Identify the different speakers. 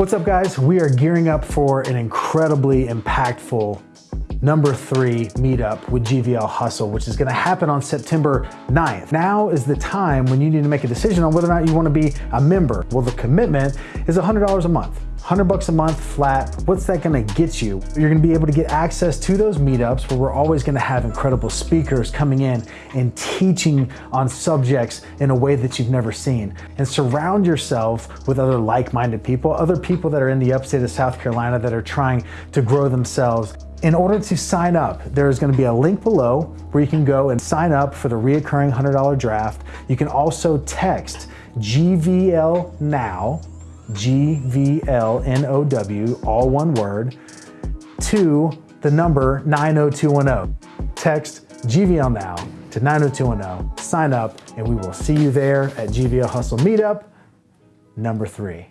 Speaker 1: What's up guys? We are gearing up for an incredibly impactful number three meetup with GVL Hustle, which is gonna happen on September 9th. Now is the time when you need to make a decision on whether or not you wanna be a member. Well, the commitment is $100 a month. 100 bucks a month flat, what's that gonna get you? You're gonna be able to get access to those meetups where we're always gonna have incredible speakers coming in and teaching on subjects in a way that you've never seen. And surround yourself with other like-minded people, other people that are in the upstate of South Carolina that are trying to grow themselves in order to sign up, there's gonna be a link below where you can go and sign up for the reoccurring $100 draft. You can also text GVL NOW, G-V-L-N-O-W, all one word, to the number 90210. Text GVL NOW to 90210, sign up, and we will see you there at GVL Hustle Meetup number three.